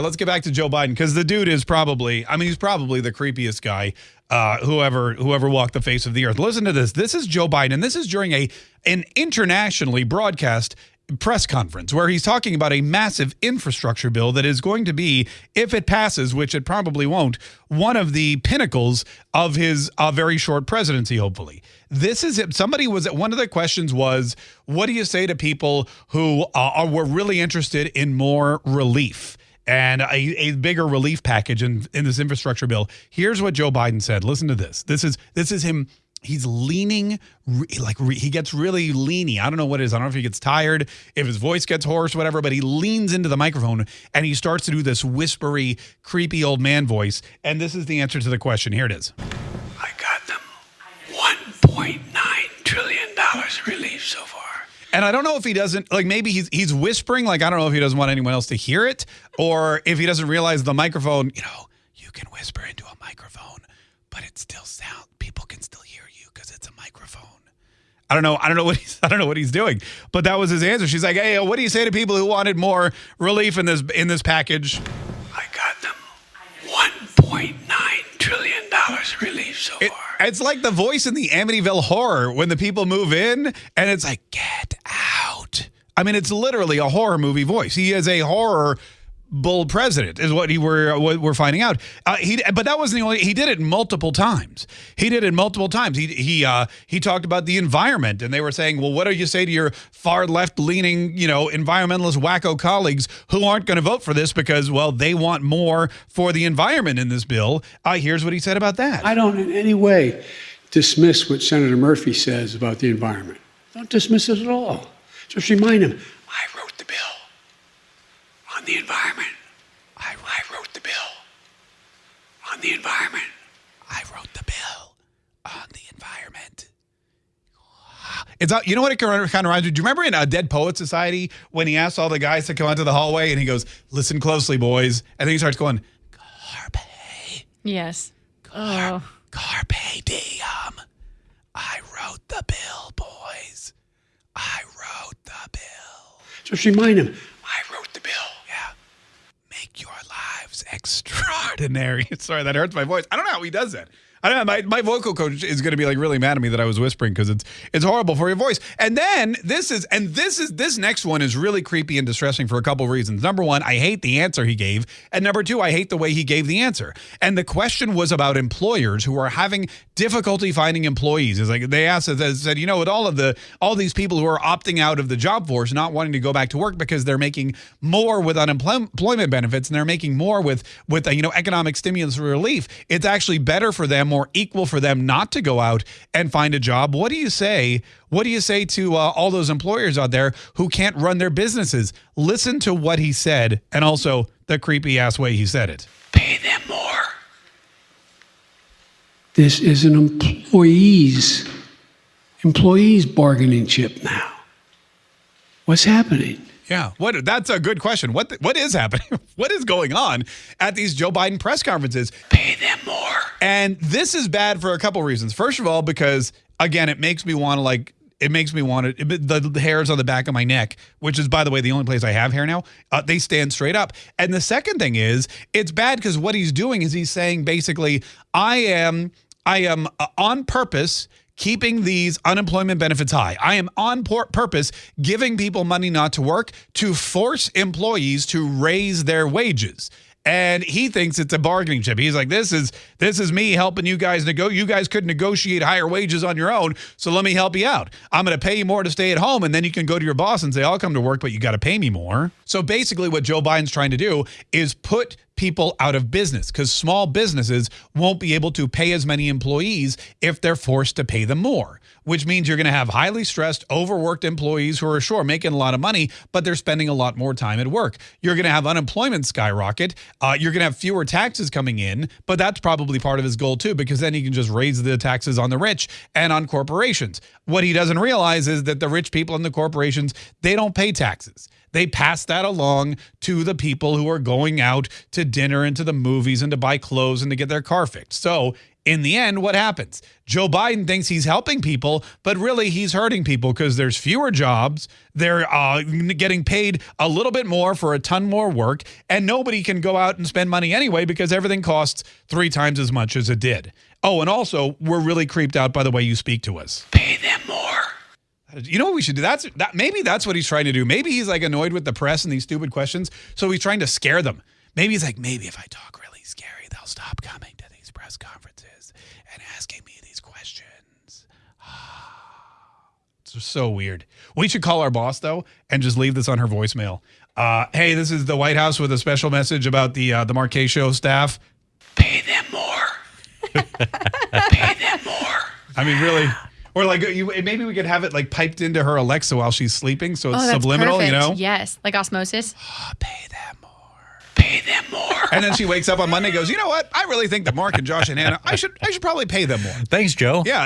Let's get back to Joe Biden because the dude is probably, I mean, he's probably the creepiest guy uh, whoever whoever walked the face of the earth. Listen to this. This is Joe Biden, this is during a an internationally broadcast press conference where he's talking about a massive infrastructure bill that is going to be, if it passes, which it probably won't, one of the pinnacles of his uh, very short presidency, hopefully. This is it. Somebody was, one of the questions was, what do you say to people who uh, are, were really interested in more relief? And a, a, bigger relief package in, in this infrastructure bill. Here's what Joe Biden said. Listen to this. This is this is him he's leaning like he gets really leany. I don't know what it is. I don't know if he gets tired, if his voice gets hoarse, whatever, but he leans into the microphone and he starts to do this whispery, creepy old man voice. And this is the answer to the question. Here it is. I got them $1.9 trillion relief so far. And I don't know if he doesn't like maybe he's he's whispering like I don't know if he doesn't want anyone else to hear it or if he doesn't realize the microphone, you know, you can whisper into a microphone, but it still sound people can still hear you because it's a microphone. I don't know. I don't know what he's. I don't know what he's doing. But that was his answer. She's like, "Hey, what do you say to people who wanted more relief in this in this package?" It. It's like the voice in the Amityville Horror when the people move in, and it's like, "Get out." I mean, it's literally a horror movie voice. He is a horror bull president is what he were what we're finding out. Uh, he but that wasn't the only he did it multiple times. He did it multiple times. He he uh, he talked about the environment and they were saying, "Well, what do you say to your far left leaning, you know, environmentalist wacko colleagues who aren't going to vote for this because well, they want more for the environment in this bill?" Uh, here's what he said about that. I don't in any way dismiss what Senator Murphy says about the environment. Don't dismiss it at all. Just remind him, I wrote the bill on the environment. I, I wrote the bill on the environment. I wrote the bill on the environment. It's uh, you know what it kind of reminds me. Do you remember in a Dead Poet Society when he asked all the guys to come out to the hallway and he goes, "Listen closely, boys," and then he starts going, "Carpe." Yes. Car oh. Carpe diem. I wrote the bill, boys. I wrote the bill. Just remind him, extraordinary. Sorry, that hurts my voice. I don't know how he does that. I don't know. My, my vocal coach is going to be like really mad at me that I was whispering because it's it's horrible for your voice. And then this is and this is this next one is really creepy and distressing for a couple of reasons. Number one, I hate the answer he gave, and number two, I hate the way he gave the answer. And the question was about employers who are having difficulty finding employees. Is like they asked said, you know, with all of the all these people who are opting out of the job force, not wanting to go back to work because they're making more with unemployment benefits and they're making more with with you know economic stimulus relief. It's actually better for them more equal for them not to go out and find a job. What do you say? What do you say to uh, all those employers out there who can't run their businesses? Listen to what he said and also the creepy ass way he said it. Pay them more. This is an employees employees bargaining chip now. What's happening? Yeah, what? That's a good question. What what is happening? what is going on at these Joe Biden press conferences? Pay them more. And this is bad for a couple reasons. First of all, because again, it makes me want to like it makes me want to the, the, hairs on the back of my neck which is by the way the only place i have hair now uh, they stand straight up and the second thing is it's bad because what he's doing is he's saying basically i am i am uh, on purpose keeping these unemployment benefits high. I am on purpose giving people money not to work to force employees to raise their wages and he thinks it's a bargaining chip. He's like, this is this is me helping you guys nego. You guys could negotiate higher wages on your own, so let me help you out. I'm going to pay you more to stay at home, and then you can go to your boss and say, I'll come to work, but you got to pay me more. So basically, what Joe Biden's trying to do is put people out of business because small businesses won't be able to pay as many employees if they're forced to pay them more, which means you're going to have highly stressed, overworked employees who are sure making a lot of money, but they're spending a lot more time at work. You're going to have unemployment skyrocket. Uh, you're going to have fewer taxes coming in, but that's probably part of his goal too, because then he can just raise the taxes on the rich and on corporations. What he doesn't realize is that the rich people and the corporations, they don't pay taxes. They pass that along to the people who are going out to dinner and to the movies and to buy clothes and to get their car fixed. So In the end, what happens? Joe Biden thinks he's helping people, but really he's hurting people because there's fewer jobs. They're uh, getting paid a little bit more for a ton more work, and nobody can go out and spend money anyway because everything costs three times as much as it did. Oh, and also, we're really creeped out by the way you speak to us. Pay them more. You know what we should do? That's that. Maybe that's what he's trying to do. Maybe he's like annoyed with the press and these stupid questions, so he's trying to scare them. Maybe he's like, maybe if I talk really scary, they'll stop coming to these press conferences and asking me these questions. it's so weird. We should call our boss though and just leave this on her voicemail. Uh, hey, this is the White House with a special message about the uh, the Marquet Show staff. Pay them more. Pay them more. I mean, really. Or like you, maybe we could have it like piped into her Alexa while she's sleeping, so it's Oh, that's subliminal, you know. Yes, like osmosis. Ah, pay them more. Pay them more. And then she wakes up on Monday, and goes, you know what? I really think that Mark and Josh and Hannah, I should, I should probably pay them more. Thanks, Joe. Yeah.